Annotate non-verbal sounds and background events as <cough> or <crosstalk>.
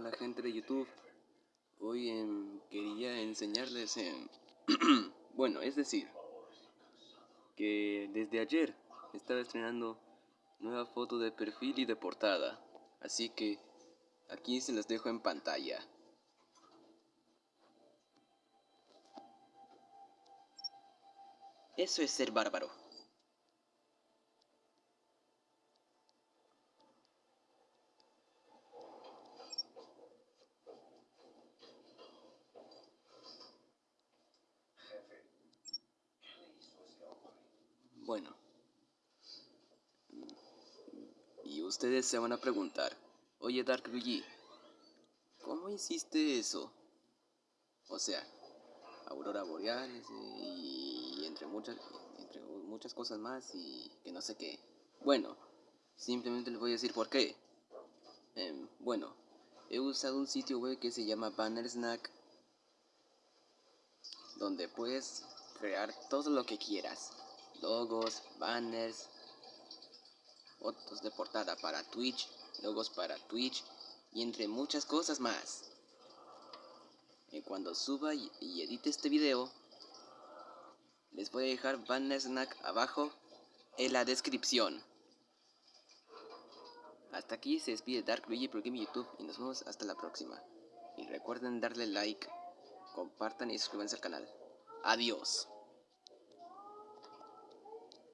Hola gente de YouTube, hoy em, quería enseñarles, em, <clears throat> bueno, es decir, que desde ayer estaba estrenando nueva foto de perfil y de portada, así que aquí se las dejo en pantalla. Eso es ser bárbaro. Bueno. Y ustedes se van a preguntar, oye Dark Luigi, ¿cómo hiciste eso? O sea, aurora boreales y entre muchas, entre muchas cosas más y que no sé qué. Bueno, simplemente les voy a decir por qué. Em, bueno, he usado un sitio web que se llama Banner Snack, donde puedes crear todo lo que quieras logos, banners, fotos de portada para Twitch, logos para Twitch y entre muchas cosas más. Y cuando suba y, edite este video, les voy a dejar Banner Snack abajo en la descripción. Hasta aquí se despide Dark Luigi por Game YouTube y nos vemos hasta la próxima. Y recuerden darle like, compartan y suscríbanse al canal. Adiós.